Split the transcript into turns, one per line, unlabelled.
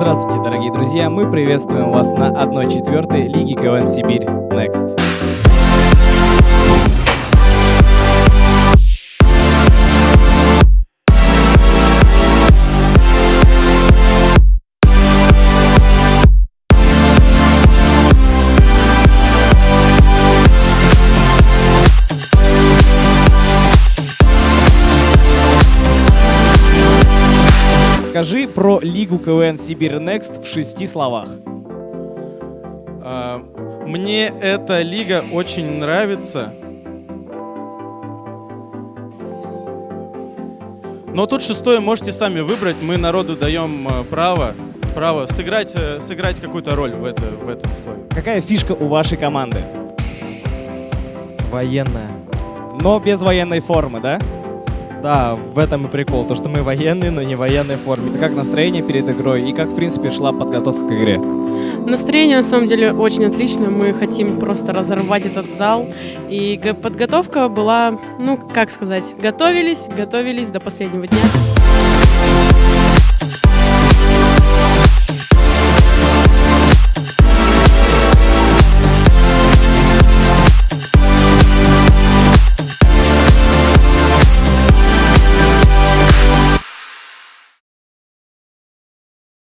Здравствуйте, дорогие друзья! Мы приветствуем вас на 1-4 Лиги КВН Сибирь Next. Скажи про Лигу КВН Сибирь Next в шести словах.
А, Мне эта лига очень нравится. Но тут шестое можете сами выбрать. Мы народу даем э, право, право сыграть, э, сыграть какую-то роль в, это, в этом слове.
Какая фишка у вашей команды?
Военная.
Но без военной формы, да?
Да, в этом и прикол, то что мы военные, но не военной форме.
Это как настроение перед игрой и как, в принципе, шла подготовка к игре?
Настроение на самом деле очень отлично. Мы хотим просто разорвать этот зал. И подготовка была, ну, как сказать, готовились, готовились до последнего дня.